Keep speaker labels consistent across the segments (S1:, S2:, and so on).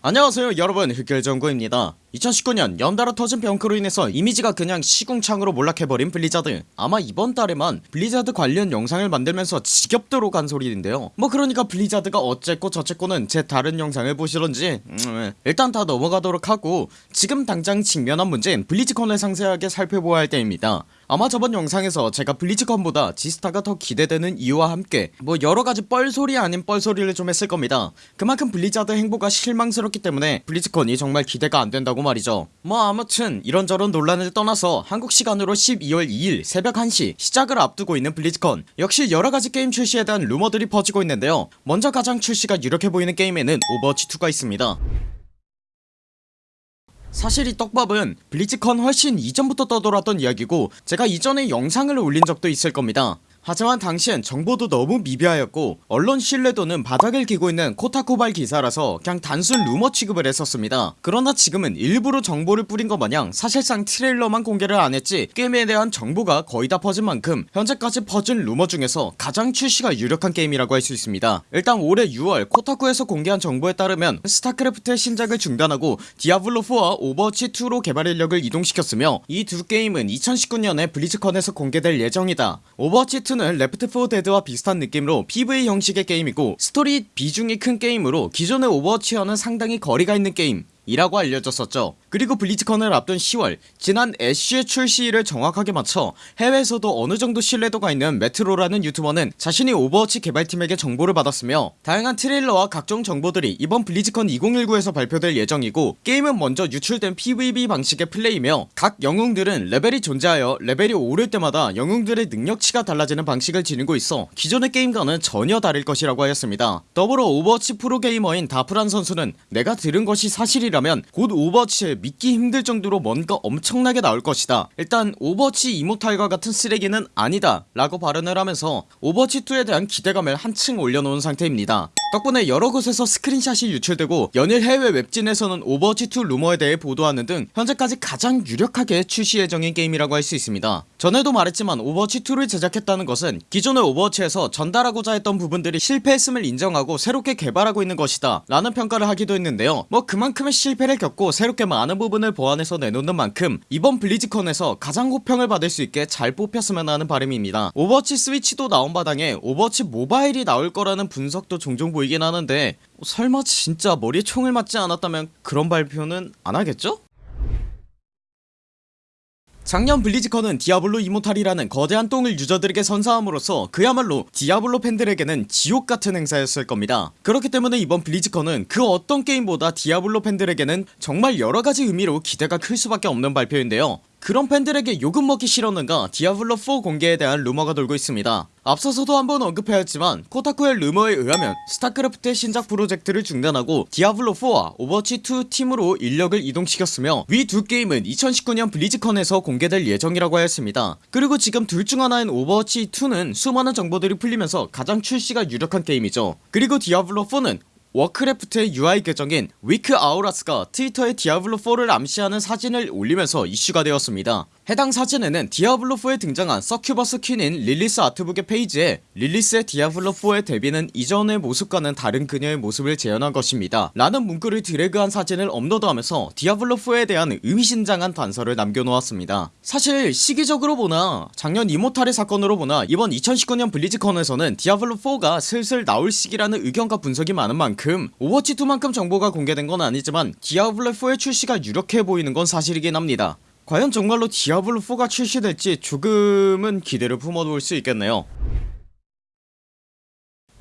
S1: 안녕하세요 여러분. 흑결정구입니다 2019년 연달아 터진 병크로 인해서 이미지가 그냥 시궁창으로 몰락해버린 블리자드. 아마 이번 달에만 블리자드 관련 영상을 만들면서 지겹도록 한 소리인데요. 뭐 그러니까 블리자드가 어쨌고 저쨌고는 제 다른 영상을 보시던지 음, 일단 다 넘어가도록 하고 지금 당장 직면한 문제인 블리즈컨을 상세하게 살펴보아야 할 때입니다. 아마 저번 영상에서 제가 블리즈컨보다 지스타가 더 기대되는 이유와 함께 뭐 여러가지 뻘소리 아닌 뻘소리를 좀 했을 겁니다. 그만큼 블리자드 행보가 실망스럽기 때문에 블리즈컨이 정말 기대가 안된다고 말이죠. 뭐 아무튼 이런저런 논란을 떠나서 한국 시간으로 12월 2일 새벽 1시 시작을 앞두고 있는 블리즈컨. 역시 여러가지 게임 출시에 대한 루머들이 퍼지고 있는데요. 먼저 가장 출시가 유력해 보이는 게임에는 오버워치2가 있습니다. 사실 이 떡밥은 블리즈컨 훨씬 이전부터 떠돌았던 이야기고 제가 이전에 영상을 올린 적도 있을 겁니다 하지만 당시엔 정보도 너무 미비하였고 언론 신뢰도는 바닥을 기고 있는 코타쿠발 기사라서 그냥 단순 루머 취급을 했었습니다. 그러나 지금은 일부러 정보를 뿌린 것 마냥 사실상 트레일러만 공개를 안했지 게임에 대한 정보가 거의 다 퍼진 만큼 현재까지 퍼진 루머 중에서 가장 출시가 유력한 게임이라고 할 수 있습니다. 일단 올해 6월 코타쿠에서 공개한 정보에 따르면 스타크래프트의 신작을 중단하고 디아블로4와 오버워치2로 개발 인력을 이동시켰으며 이 두 게임은 2019년에 블리즈컨에서 공개될 예정이다. 오버워치2는 는 레프트4 데드와 비슷한 느낌으로 PVE 형식의 게임이고 스토리 비중이 큰 게임으로 기존의 오버워치와는 상당히 거리가 있는 게임 이라고 알려졌었죠 그리고 블리즈컨을 앞둔 10월 지난 애쉬의 출시일을 정확하게 맞춰 해외에서도 어느정도 신뢰도가 있는 메트로라는 유튜버는 자신이 오버워치 개발팀에게 정보를 받았으며 다양한 트레일러와 각종 정보들이 이번 블리즈컨 2019에서 발표될 예정이고 게임은 먼저 유출된 PVE 방식의 플레이며 각 영웅들은 레벨이 존재하여 레벨이 오를 때마다 영웅들의 능력치가 달라지는 방식을 지니고 있어 기존의 게임과는 전혀 다를 것이라고 하였습니다. 더불어 오버워치 프로게이머인 다프란 선수는 내가 들은 것이 사실이라면 곧 오버워치에 믿기 힘들 정도로 뭔가 엄청나게 나올 것이다. 일단 오버워치 이모탈과 같은 쓰레기는 아니다 라고 발언을 하면서 오버워치2에 대한 기대감을 한층 올려놓은 상태입니다 덕분에 여러 곳에서 스크린샷이 유출되고 연일 해외 웹진에서는 오버워치2 루머에 대해 보도하는 등 현재까지 가장 유력하게 출시 예정인 게임이라고 할 수 있습니다. 전에도 말했지만 오버워치2를 제작했다는 것은 기존의 오버워치에서 전달하고자 했던 부분들이 실패했음을 인정하고 새롭게 개발하고 있는 것이다 라는 평가를 하기도 했는데요. 뭐 그만큼의 실패를 겪고 새롭게 많은 부분을 보완해서 내놓는 만큼 이번 블리즈컨에서 가장 호평을 받을 수 있게 잘 뽑혔으면 하는 바람입니다. 오버워치 스위치도 나온 마당에 오버워치 모바일이 나올 거라는 분석도 종종 보이긴 하는데 설마 진짜 머리에 총을 맞지 않았다면 그런 발표는 안하겠죠? 작년 블리즈컨은 디아블로 이모탈이라는 거대한 똥을 유저들에게 선사함으로써 그야말로 디아블로 팬들에게는 지옥같은 행사였을 겁니다 그렇기 때문에 이번 블리즈컨은 그 어떤 게임보다 디아블로 팬들에게는 정말 여러가지 의미로 기대가 클 수밖에 없는 발표인데요 그런 팬들에게 욕은 먹기 싫었는가 디아블로4 공개에 대한 루머가 돌고 있습니다. 앞서서도 한번 언급하였지만 코타쿠의 루머에 의하면 스타크래프트의 신작 프로젝트를 중단하고 디아블로4와 오버워치2 팀으로 인력을 이동시켰으며 위 두 게임은 2019년 블리즈컨에서 공개될 예정이라고 하였습니다. 그리고 지금 둘 중 하나인 오버워치2는 수많은 정보들이 풀리면서 가장 출시가 유력한 게임이죠. 그리고 디아블로4는 워크래프트의 UI 계정인 위크 아우라스가 트위터에 디아블로4를 암시하는 사진을 올리면서 이슈가 되었습니다 해당 사진에는 디아블로4에 등장한 서큐버스 퀸인 릴리스 아트북의 페이지에 릴리스의 디아블로4의 데뷔는 이전의 모습과는 다른 그녀의 모습을 재현한 것입니다. 라는 문구를 드래그한 사진을 업로드하면서 디아블로4에 대한 의미심장한 단서를 남겨놓았습니다. 사실 시기적으로 보나 작년 이모탈의 사건으로 보나 이번 2019년 블리즈컨에서는 디아블로4가 슬슬 나올 시기라는 의견과 분석이 많은 만큼 오버워치2만큼 정보가 공개된 건 아니지만 디아블로4의 출시가 유력해 보이는 건 사실이긴 합니다 과연 정말로 디아블로4가 출시될지 조금은 기대를 품어볼 수 있겠네요.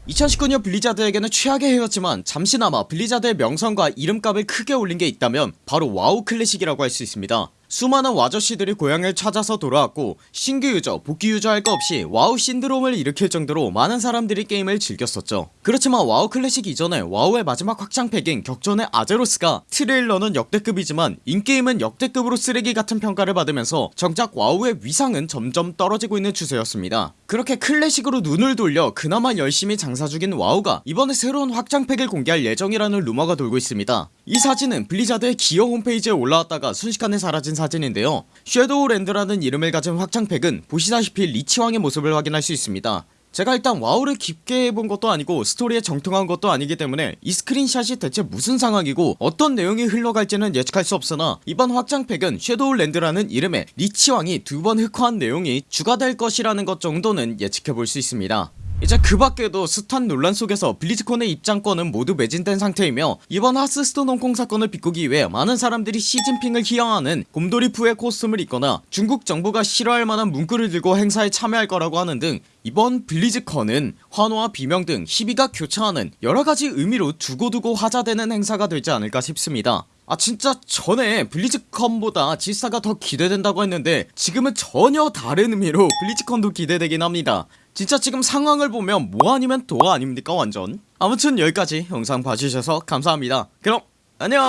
S1: 2019년 블리자드에게는 최악의 해였지만 잠시나마 블리자드의 명성과 이름값을 크게 올린 게 있다면 바로 와우 클래식이라고 할 수 있습니다 수많은 와저씨들이 고향을 찾아서 돌아왔고 신규 유저 복귀 유저 할 거 없이 와우 신드롬을 일으킬 정도로 많은 사람들이 게임을 즐겼었죠. 그렇지만 와우 클래식 이전에 와우의 마지막 확장팩인 격전의 아제로스가 트레일러는 역대급이지만 in-game은 역대급으로 쓰레기 같은 평가를 받으면서 정작 와우의 위상은 점점 떨어지고 있는 추세였습니다. 그렇게 클래식으로 눈을 돌려 그나마 열심히 장사 중인 와우가 이번에 새로운 확장팩을 공개할 예정이라는 루머가 돌고 있습니다. 이 사진은 블리자드의 기어 홈페이지에 올라왔다가 순식간에 사라진 사진인데요. 섀도우랜드라는 이름을 가진 확장팩은 보시다시피 리치왕의 모습을 확인할 수 있습니다. 제가 일단 와우를 깊게 해본 것도 아니고 스토리에 정통한 것도 아니기 때문에 이 스크린샷이 대체 무슨 상황이고 어떤 내용이 흘러갈지는 예측할 수 없으나 이번 확장팩은 섀도우랜드라는 이름의 리치왕이 두 번 흑화한 내용이 추가될 것이라는 것 정도는 예측해볼 수 있습니다 이제 그 밖에도 스탄 논란 속에서 블리즈콘의 입장권은 모두 매진된 상태이며 이번 하스스톤 홍콩 사건을 비꾸기 위해 많은 사람들이 시진핑을 희영하는 곰돌이푸의 코스튬을 입거나 중국 정부가 싫어할 만한 문구를 들고 행사에 참여할 거라고 하는 등 이번 블리즈컨은 환호와 비명 등 희비가 교차하는 여러가지 의미로 두고두고 화자되는 행사가 되지 않을까 싶습니다 아 진짜 전에 블리즈컨보다 지사가 더 기대된다고 했는데 지금은 전혀 다른 의미로 블리즈컨도 기대되긴 합니다. 진짜 지금 상황을 보면 뭐 아니면 도 아닙니까 완전? 아무튼 여기까지 영상 봐주셔서 감사합니다. 그럼 안녕